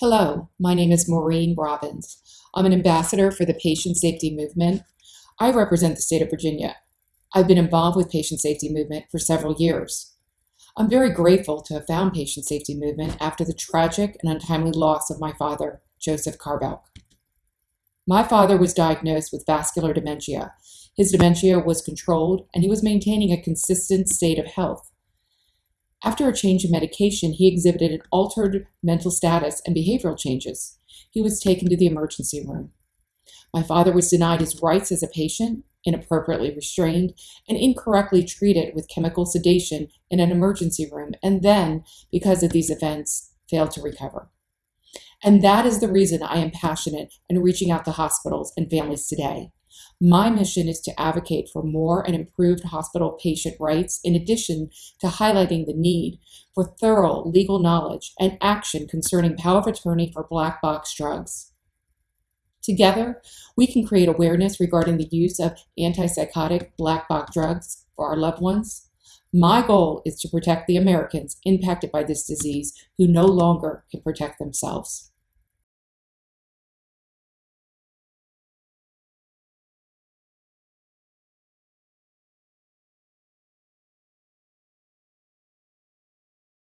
Hello, my name is Maureen Robbins. I'm an ambassador for the Patient Safety Movement. I represent the state of Virginia. I've been involved with patient safety movement for several years. I'm very grateful to have found patient safety movement after the tragic and untimely loss of my father, Joseph Carbelk. My father was diagnosed with vascular dementia. His dementia was controlled and he was maintaining a consistent state of health. After a change in medication, he exhibited an altered mental status and behavioral changes. He was taken to the emergency room. My father was denied his rights as a patient, inappropriately restrained, and incorrectly treated with chemical sedation in an emergency room, and then, because of these events, failed to recover. And that is the reason I am passionate in reaching out to hospitals and families today. My mission is to advocate for more and improved hospital patient rights, in addition to highlighting the need for thorough legal knowledge and action concerning power of attorney for black box drugs. Together, we can create awareness regarding the use of antipsychotic black box drugs for our loved ones. My goal is to protect the Americans impacted by this disease who no longer can protect themselves.